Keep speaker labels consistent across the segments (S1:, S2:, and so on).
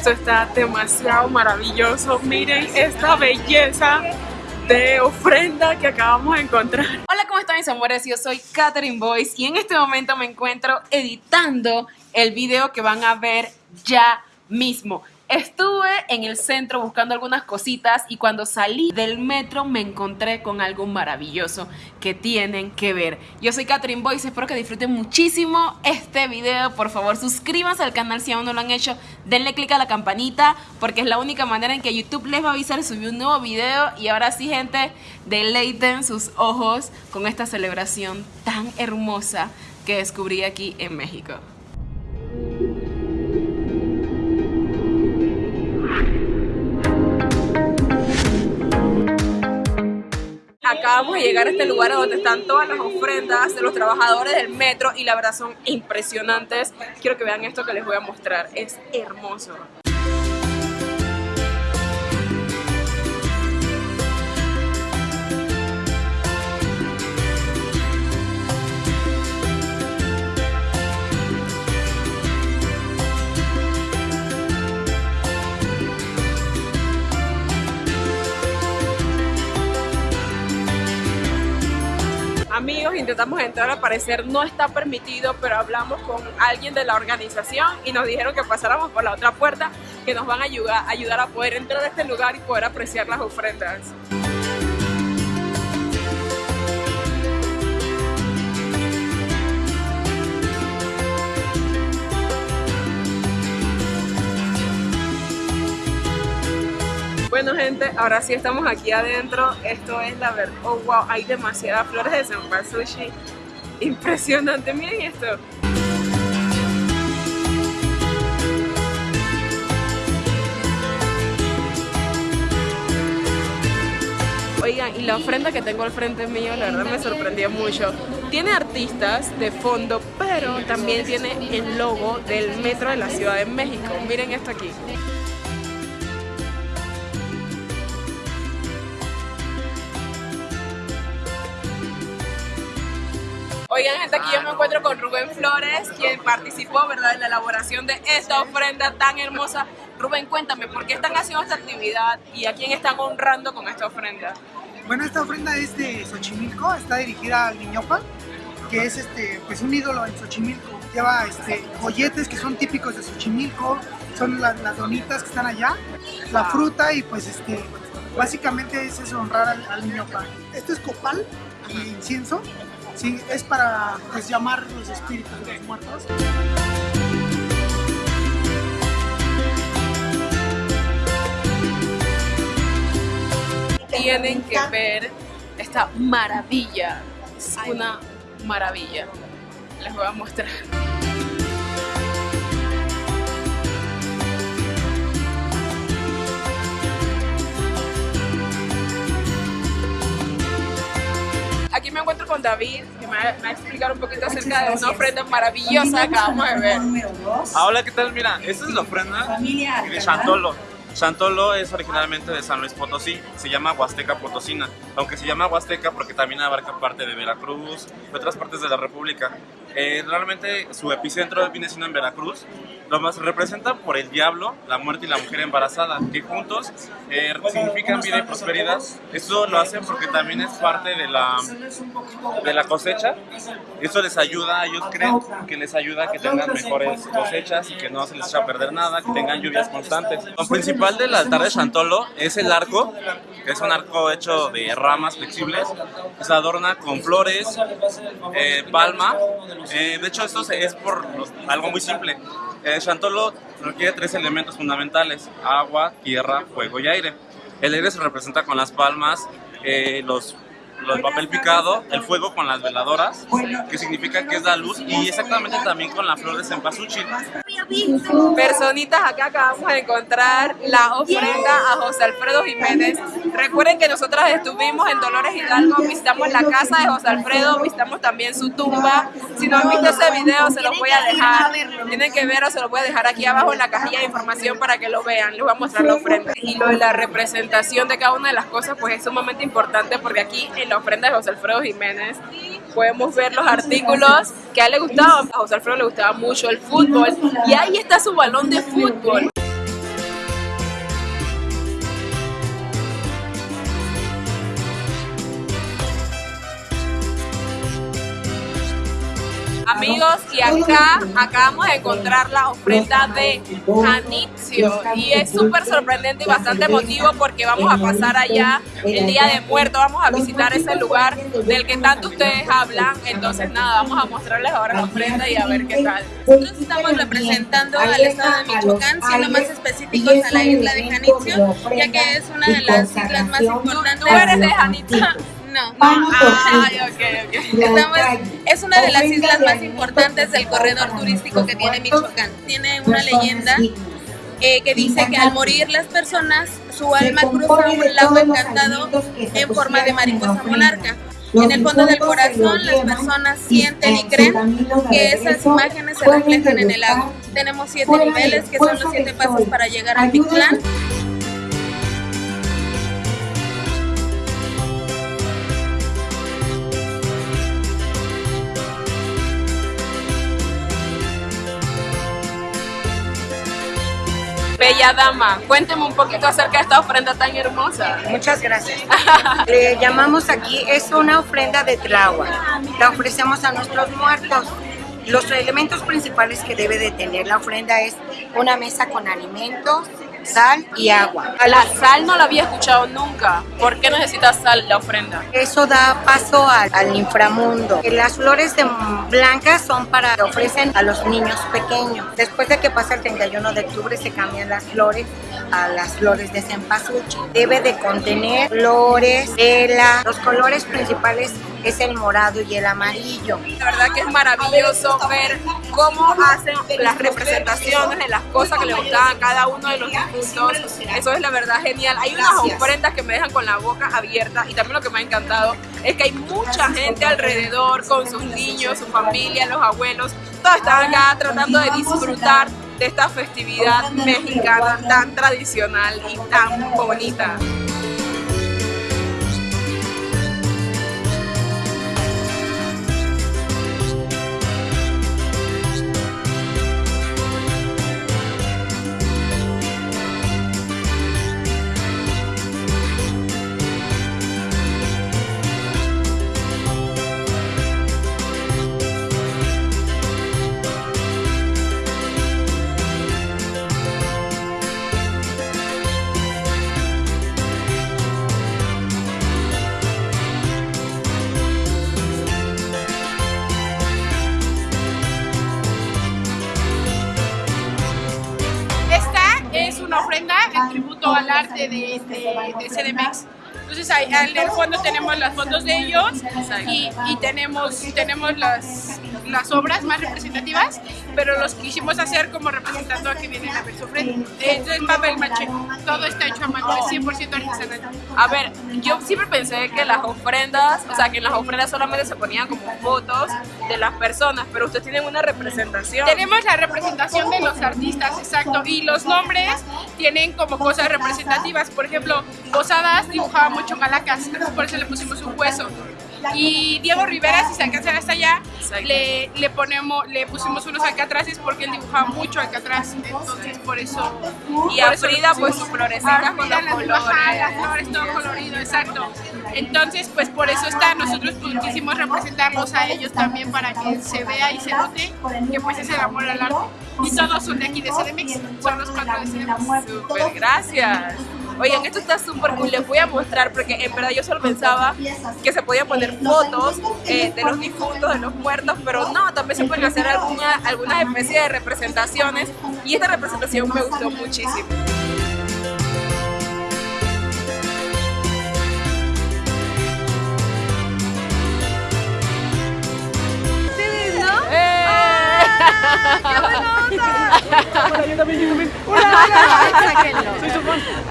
S1: Esto está demasiado maravilloso. Miren esta belleza de ofrenda que acabamos de encontrar. Hola, ¿cómo están mis amores? Yo soy Katherine Boyce y en este momento me encuentro editando el video que van a ver ya mismo. Estuve en el centro buscando algunas cositas y cuando salí del metro me encontré con algo maravilloso que tienen que ver. Yo soy Catherine Boyce, espero que disfruten muchísimo este video. Por favor, suscríbanse al canal si aún no lo han hecho. Denle click a la campanita porque es la única manera en que YouTube les va a avisar subí un nuevo video. Y ahora sí, gente, deleiten sus ojos con esta celebración tan hermosa que descubrí aquí en México. Acabamos de llegar a este lugar donde están todas las ofrendas de los trabajadores del metro y la verdad son impresionantes. Quiero que vean esto que les voy a mostrar, es hermoso. Intentamos entrar, al parecer no está permitido, pero hablamos con alguien de la organización y nos dijeron que pasáramos por la otra puerta, que nos van a ayudar, ayudar a poder entrar a este lugar y poder apreciar las ofrendas. Bueno gente, ahora sí estamos aquí adentro. Esto es la verdad. Oh wow, hay demasiadas flores de Sushi. Impresionante, miren esto. Oigan, y la ofrenda que tengo al frente mío, la verdad me sorprendió mucho. Tiene artistas de fondo, pero también tiene el logo del metro de la Ciudad de México. Miren esto aquí. Oigan, gente, aquí yo me encuentro con Rubén Flores, quien participó, ¿verdad?, en la elaboración de esta ofrenda tan hermosa. Rubén, cuéntame, ¿por qué están haciendo esta actividad y a quién están honrando con esta ofrenda?
S2: Bueno, esta ofrenda es de Xochimilco, está dirigida al Niñopa, que es este, pues un ídolo en Xochimilco. Lleva este, folletes que son típicos de Xochimilco, son las donitas que están allá, la fruta y pues este, básicamente es eso, honrar al, al Niñopa. Esto es copal y incienso, Sí, es para pues, llamar los espíritus de los muertos.
S1: Tienen que ver esta maravilla. Es una maravilla. Les voy a mostrar. Aquí me encuentro con David, que me va, a explicar un poquito acerca de una ofrenda maravillosa que acabamos de ver.
S3: Ah, hola, ¿qué tal? Mira, esta es la ofrenda de Chantolo. Chantolo es originalmente de San Luis Potosí, se llama Huasteca Potosina, aunque se llama Huasteca porque también abarca parte de Veracruz y otras partes de la República. Eh, realmente su epicentro viene siendo en Veracruz, lo más representa por el diablo, la muerte y la mujer embarazada, que juntos eh, significan vida y prosperidad. Esto lo hacen porque también es parte de la, de la cosecha. Esto les ayuda, ellos creen que les ayuda a que tengan mejores cosechas y que no se les echa a perder nada, que tengan lluvias constantes. Del altar de Chantolo es el arco, que es un arco hecho de ramas flexibles, se adorna con flores, eh, palma. Eh, de hecho, esto es por algo muy simple. Eh, Chantolo requiere tres elementos fundamentales, agua, tierra, fuego y aire. El aire se representa con las palmas, eh, los el papel picado, el fuego con las veladoras, que significa que es la luz, y exactamente también con la flor de cempasúchil.
S1: Personitas, acá acabamos de encontrar la ofrenda a José Alfredo Jiménez. Recuerden que nosotras estuvimos en Dolores Hidalgo, visitamos la casa de José Alfredo, visitamos también su tumba. Si no han visto ese video, se los voy a dejar. Tienen que verlo, se los voy a dejar aquí abajo en la cajilla de información para que lo vean. Les voy a mostrar la ofrenda. Y lo de la representación de cada una de las cosas, pues es sumamente importante porque aquí en la ofrenda de José Alfredo Jiménez podemos ver los artículos que a él le gustaba. A José Alfredo le gustaba mucho el fútbol y ahí está su balón de fútbol. Amigos y acá acabamos de encontrar la ofrenda de Janitzio y es súper sorprendente y bastante emotivo porque vamos a pasar allá el día de muerto, vamos a visitar ese lugar del que tanto ustedes hablan, entonces nada, vamos a mostrarles ahora la ofrenda y a ver qué tal.
S4: Nosotros estamos representando al estado de Michoacán, siendo más específicos a la isla de Janitzio, ya que es una de las islas más importantes.
S1: ¿Tú eres de Janitzio?
S4: No.
S1: Ay, ok, ok.
S4: Estamos, es una de las islas más importantes del corredor turístico que tiene Michoacán. Tiene una leyenda eh, que dice que al morir las personas, su alma cruza un lago encantado en forma de mariposa monarca. En el fondo del corazón las personas sienten y creen que esas imágenes se reflejan en el lago. Tenemos siete niveles que son los siete pasos para llegar al Mictlán.
S1: Bella dama, cuénteme un poquito acerca de esta ofrenda tan hermosa.
S5: Muchas gracias. Le llamamos aquí, es una ofrenda de Tláhuac. La ofrecemos a nuestros muertos. Los elementos principales que debe de tener la ofrenda es una mesa con alimentos, sal y agua.
S1: A la sal no la había escuchado nunca. ¿Por qué necesita sal la ofrenda?
S5: Eso da paso al, al inframundo. Las flores de blancas son para que ofrecen a los niños pequeños. Después de que pasa el 31 de octubre se cambian las flores a las flores de cempasúchil. Debe de contener flores, vela. Los colores principales es el morado y el amarillo.
S1: La verdad que es maravilloso ver cómo hacen las representaciones de las cosas que le gustaban a cada uno de los difuntos. Eso es la verdad genial. Hay unas ofrendas que me dejan con la boca abierta y también lo que me ha encantado es que hay mucha gente alrededor con sus niños, su familia, los abuelos. Todos están acá tratando de disfrutar de esta festividad mexicana tan tradicional y tan bonita.
S6: Tributo al arte de, de, de CDMX. Entonces ahí, en el fondo tenemos las fotos de ellos y, y tenemos, tenemos las, las obras más representativas, pero los quisimos hacer como representando a que vienen a ver su ofrenda. Entonces papel maché, todo está hecho a mano, es 100% artesanal.
S1: A ver, yo siempre pensé que las ofrendas, o sea, que en las ofrendas solamente se ponían como fotos de las personas, pero ustedes tienen una representación.
S6: Tenemos la representación de los artistas, exacto, y los nombres tienen como cosas representativas. Por ejemplo, Posadas dibujaba mucho calacas, por eso le pusimos un hueso. Y Diego Rivera, si se alcanza hasta allá, le, le, ponemos, le pusimos unos alcatraces porque él dibujaba mucho alcatraz, entonces por eso.
S1: Y a Frida, pues sus florecitas con los colores.
S6: las flores, todo colorido, exacto. Entonces, pues por eso está, nosotros pues, quisimos representarlos a ellos también para que se vea y se note que pues es el amor al arte. Y todos son de aquí de CDMX, son los cuatro de CDMX.
S1: Súper, gracias. Oigan, esto está súper cool, les voy a mostrar porque en verdad yo solo pensaba que se podían poner fotos eh, de los difuntos, de los muertos, pero no, también se pueden hacer alguna, alguna especie de representaciones y esta representación me gustó muchísimo.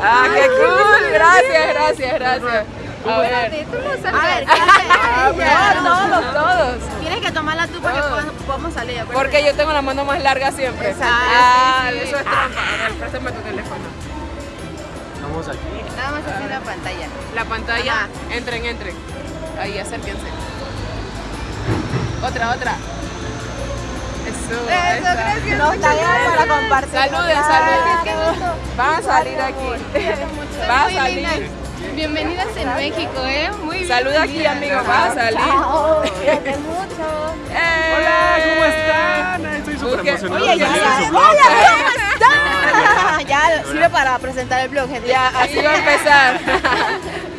S1: Ah, qué cool, gracias, gracias, gracias. A ver.
S7: Tú no sabes.
S1: A ver, todos, todos.
S7: Tienes que tomarla tú porque
S1: Todos.
S7: podemos- podemos salir.
S1: Porque yo tengo la mano más larga siempre.
S7: Exacto.
S1: Ah, eso es trampa. A ver, préstame tu teléfono.
S3: Vamos aquí.
S7: Nada más así la pantalla.
S1: La pantalla,
S7: Ajá.
S1: entren, entren. Ahí, acérquense. Otra, otra. Eso,
S7: gracias. Muchas gracias. para compartir.
S1: Saluden, saluden. Van a salir aquí. Van a salir.
S7: Bienvenidas en México, ¿eh? Muy bien.
S1: Saluda aquí, amigo, vas a salir.
S7: Cuídate mucho.
S1: ¡Eh!
S3: Hola, ¿cómo están? Estoy súper
S1: Oye,
S3: emocionado
S7: oye, ya, ya.
S3: blog.
S7: ya sirve para presentar el blog, gente.
S1: Ya, así va a empezar.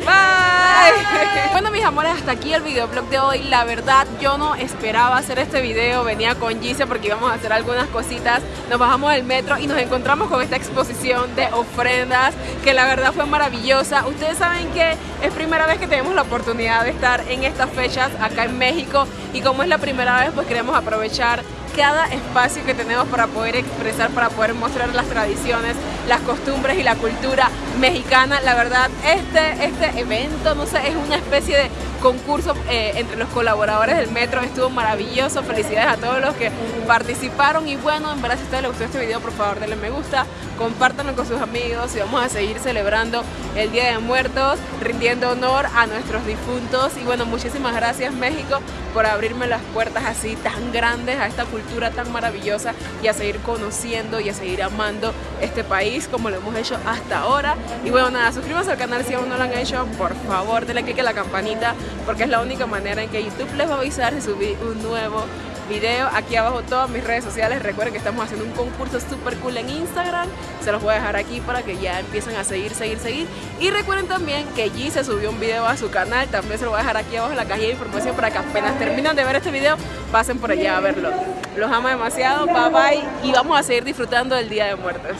S1: Bye. Bueno, mis amores, hasta aquí el videoblog de hoy. La verdad, yo no esperaba hacer este video. Venía con Gise porque íbamos a hacer algunas cositas. Nos bajamos del metro y nos encontramos con esta exposición de ofrendas que la verdad fue maravillosa. Ustedes saben que es primera vez que tenemos la oportunidad de estar en estas fechas acá en México y como es la primera vez, pues queremos aprovechar cada espacio que tenemos para poder expresar, para poder mostrar las tradiciones, las costumbres y la cultura mexicana. La verdad, este, este evento, no sé, es una especie de concurso eh, entre los colaboradores del metro. Estuvo maravilloso. Felicidades a todos los que participaron. Y bueno, en verdad, si a ustedes les gustó este video, por favor, denle me gusta, compártanlo con sus amigos y vamos a seguir celebrando el Día de Muertos, rindiendo honor a nuestros difuntos. Y bueno, muchísimas gracias, México, por abrirme las puertas así tan grandes a esta cultura tan maravillosa y a seguir conociendo y a seguir amando este país como lo hemos hecho hasta ahora. Y bueno, nada, suscríbanse al canal si aún no lo han hecho, por favor, denle click a la campanita porque es la única manera en que YouTube les va a avisar si subí un nuevo video. Aquí abajo todas mis redes sociales. Recuerden que estamos haciendo un concurso super cool en Instagram. Se los voy a dejar aquí para que ya empiecen a seguir, seguir, seguir. Y recuerden también que G se subió un video a su canal. También se lo voy a dejar aquí abajo en la cajilla de información para que apenas terminan de ver este video, pasen por allá a verlo. Los amo demasiado. Bye bye. Y vamos a seguir disfrutando del Día de Muertos.